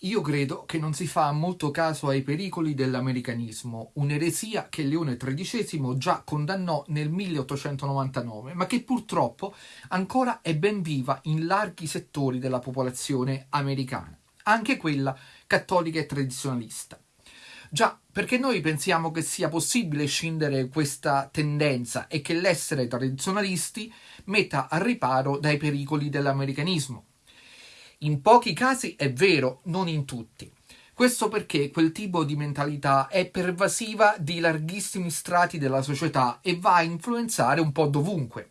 Io credo che non si fa molto caso ai pericoli dell'americanismo, un'eresia che Leone XIII già condannò nel 1899, ma che purtroppo ancora è ben viva in larghi settori della popolazione americana, anche quella cattolica e tradizionalista. Già, perché noi pensiamo che sia possibile scindere questa tendenza e che l'essere tradizionalisti metta al riparo dai pericoli dell'americanismo. In pochi casi è vero, non in tutti. Questo perché quel tipo di mentalità è pervasiva di larghissimi strati della società e va a influenzare un po' dovunque.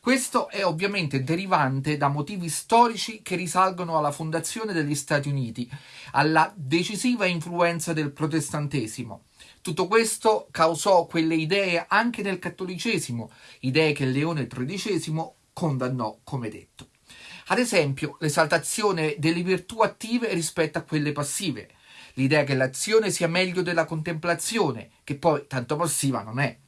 Questo è ovviamente derivante da motivi storici che risalgono alla fondazione degli Stati Uniti, alla decisiva influenza del protestantesimo. Tutto questo causò quelle idee anche nel cattolicesimo, idee che Leone XIII condannò, come detto. Ad esempio, l'esaltazione delle virtù attive rispetto a quelle passive, l'idea che l'azione sia meglio della contemplazione, che poi tanto passiva non è.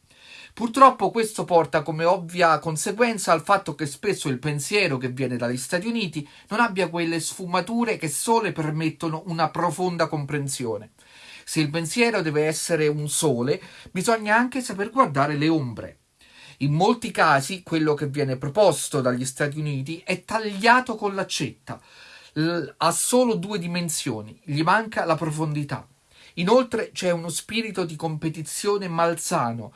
Purtroppo questo porta come ovvia conseguenza al fatto che spesso il pensiero che viene dagli Stati Uniti non abbia quelle sfumature che sole permettono una profonda comprensione. Se il pensiero deve essere un sole, bisogna anche saper guardare le ombre. In molti casi quello che viene proposto dagli Stati Uniti è tagliato con l'accetta, ha solo due dimensioni, gli manca la profondità. Inoltre c'è uno spirito di competizione malsano,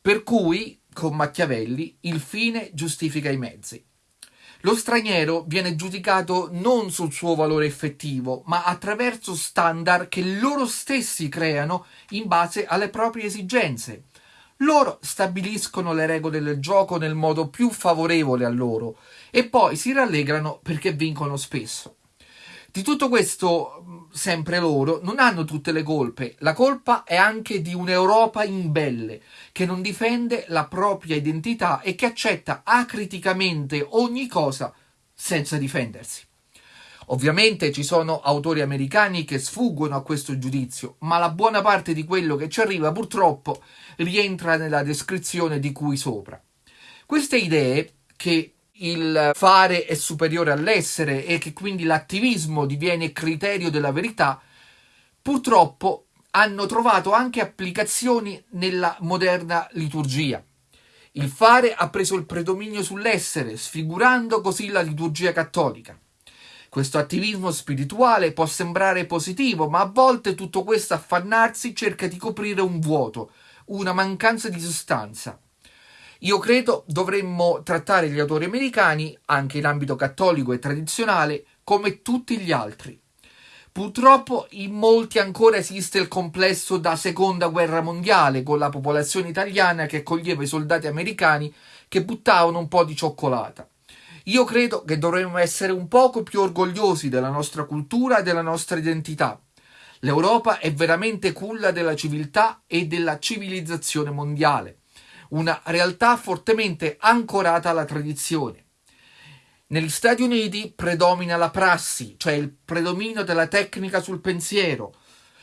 per cui, con Machiavelli, il fine giustifica i mezzi. Lo straniero viene giudicato non sul suo valore effettivo, ma attraverso standard che loro stessi creano in base alle proprie esigenze. Loro stabiliscono le regole del gioco nel modo più favorevole a loro e poi si rallegrano perché vincono spesso. Di tutto questo, sempre loro, non hanno tutte le colpe. La colpa è anche di un'Europa imbelle, che non difende la propria identità e che accetta acriticamente ogni cosa senza difendersi. Ovviamente ci sono autori americani che sfuggono a questo giudizio, ma la buona parte di quello che ci arriva purtroppo rientra nella descrizione di cui sopra. Queste idee, che il fare è superiore all'essere e che quindi l'attivismo diviene criterio della verità, purtroppo hanno trovato anche applicazioni nella moderna liturgia. Il fare ha preso il predominio sull'essere, sfigurando così la liturgia cattolica. Questo attivismo spirituale può sembrare positivo, ma a volte tutto questo affannarsi cerca di coprire un vuoto, una mancanza di sostanza. Io credo dovremmo trattare gli autori americani, anche in ambito cattolico e tradizionale, come tutti gli altri. Purtroppo in molti ancora esiste il complesso da seconda guerra mondiale, con la popolazione italiana che accoglieva i soldati americani che buttavano un po' di cioccolata. Io credo che dovremmo essere un poco più orgogliosi della nostra cultura e della nostra identità. L'Europa è veramente culla della civiltà e della civilizzazione mondiale, una realtà fortemente ancorata alla tradizione. Negli Stati Uniti predomina la prassi, cioè il predominio della tecnica sul pensiero.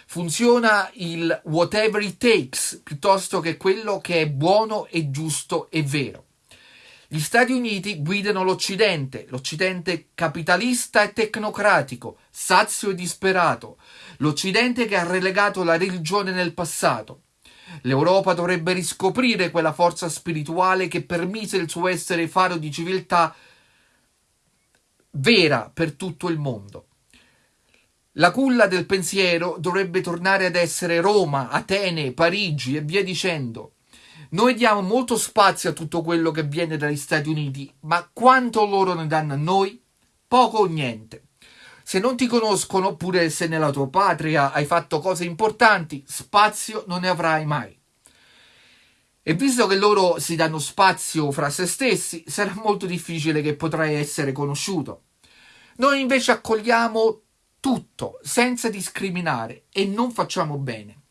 Funziona il whatever it takes piuttosto che quello che è buono e giusto e vero. Gli Stati Uniti guidano l'Occidente, l'Occidente capitalista e tecnocratico, sazio e disperato, l'Occidente che ha relegato la religione nel passato. L'Europa dovrebbe riscoprire quella forza spirituale che permise il suo essere faro di civiltà vera per tutto il mondo. La culla del pensiero dovrebbe tornare ad essere Roma, Atene, Parigi e via dicendo. Noi diamo molto spazio a tutto quello che viene dagli Stati Uniti, ma quanto loro ne danno a noi? Poco o niente. Se non ti conoscono, oppure se nella tua patria hai fatto cose importanti, spazio non ne avrai mai. E visto che loro si danno spazio fra se stessi, sarà molto difficile che potrai essere conosciuto. Noi invece accogliamo tutto, senza discriminare, e non facciamo bene.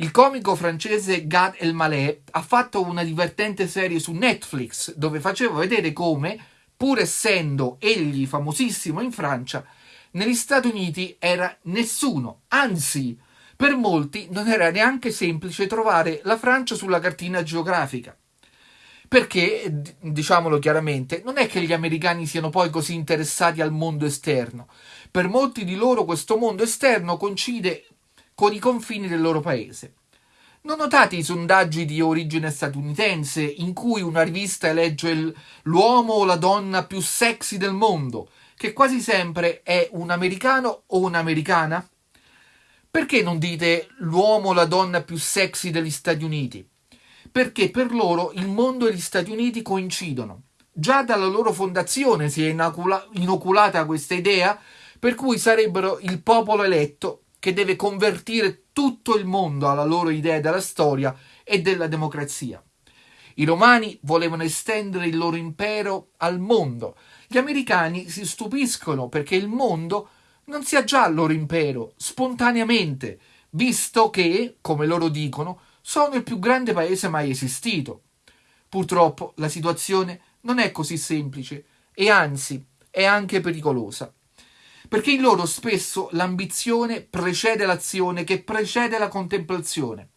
Il comico francese Gad Elmaleh ha fatto una divertente serie su Netflix dove faceva vedere come, pur essendo egli famosissimo in Francia, negli Stati Uniti era nessuno, anzi, per molti non era neanche semplice trovare la Francia sulla cartina geografica. Perché, diciamolo chiaramente, non è che gli americani siano poi così interessati al mondo esterno. Per molti di loro questo mondo esterno coincide con i confini del loro paese. Non notate i sondaggi di origine statunitense in cui una rivista elegge l'uomo o la donna più sexy del mondo, che quasi sempre è un americano o un'americana? Perché non dite l'uomo o la donna più sexy degli Stati Uniti? Perché per loro il mondo e gli Stati Uniti coincidono. Già dalla loro fondazione si è inoculata questa idea per cui sarebbero il popolo eletto che deve convertire tutto il mondo alla loro idea della storia e della democrazia. I romani volevano estendere il loro impero al mondo. Gli americani si stupiscono perché il mondo non sia già il loro impero, spontaneamente, visto che, come loro dicono, sono il più grande paese mai esistito. Purtroppo la situazione non è così semplice e anzi è anche pericolosa perché in loro spesso l'ambizione precede l'azione che precede la contemplazione.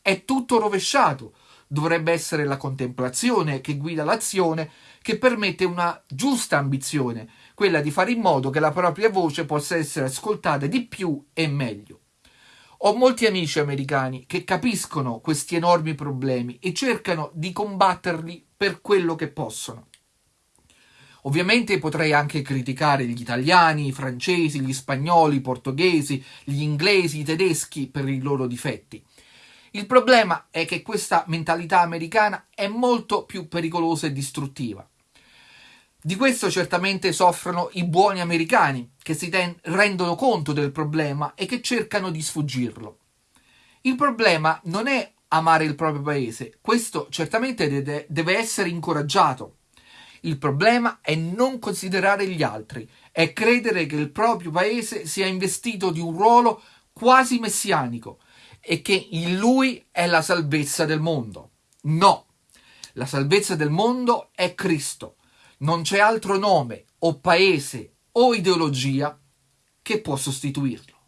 È tutto rovesciato. Dovrebbe essere la contemplazione che guida l'azione, che permette una giusta ambizione, quella di fare in modo che la propria voce possa essere ascoltata di più e meglio. Ho molti amici americani che capiscono questi enormi problemi e cercano di combatterli per quello che possono. Ovviamente potrei anche criticare gli italiani, i francesi, gli spagnoli, i portoghesi, gli inglesi, i tedeschi per i loro difetti. Il problema è che questa mentalità americana è molto più pericolosa e distruttiva. Di questo certamente soffrono i buoni americani, che si rendono conto del problema e che cercano di sfuggirlo. Il problema non è amare il proprio paese, questo certamente deve, deve essere incoraggiato. Il problema è non considerare gli altri, è credere che il proprio paese sia investito di un ruolo quasi messianico e che in lui è la salvezza del mondo. No, la salvezza del mondo è Cristo. Non c'è altro nome o paese o ideologia che può sostituirlo.